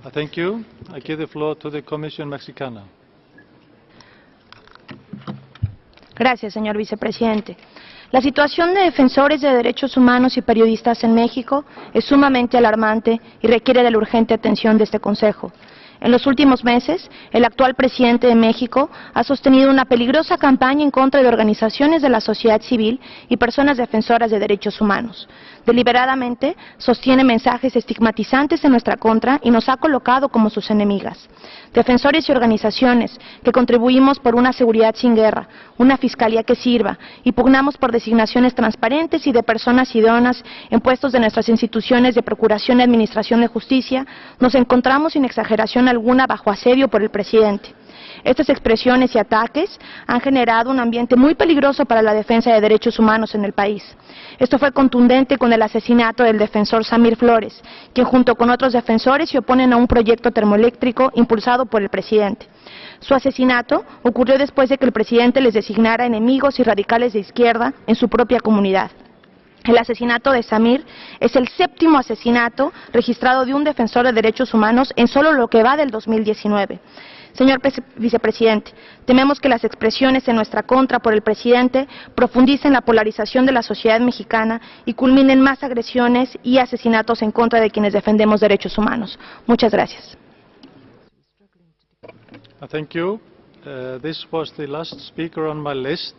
Uh. Gracias, señor vicepresidente. La situación de defensores de derechos humanos y periodistas en México es sumamente alarmante y requiere de la urgente atención de este Consejo. En los últimos meses, el actual presidente de México ha sostenido una peligrosa campaña en contra de organizaciones de la sociedad civil y personas defensoras de derechos humanos. Deliberadamente sostiene mensajes estigmatizantes en nuestra contra y nos ha colocado como sus enemigas. Defensores y organizaciones que contribuimos por una seguridad sin guerra, una fiscalía que sirva y pugnamos por designaciones transparentes y de personas idóneas en puestos de nuestras instituciones de procuración y administración de justicia, nos encontramos sin exageración alguna bajo asedio por el presidente. Estas expresiones y ataques han generado un ambiente muy peligroso para la defensa de derechos humanos en el país. Esto fue contundente con el asesinato del defensor Samir Flores, quien junto con otros defensores se oponen a un proyecto termoeléctrico impulsado por el presidente. Su asesinato ocurrió después de que el presidente les designara enemigos y radicales de izquierda en su propia comunidad. El asesinato de Samir es el séptimo asesinato registrado de un defensor de derechos humanos en solo lo que va del 2019. Señor vicepresidente, tememos que las expresiones en nuestra contra por el presidente profundicen la polarización de la sociedad mexicana y culminen más agresiones y asesinatos en contra de quienes defendemos derechos humanos. Muchas gracias. Thank you. Uh, This was the last speaker on my list.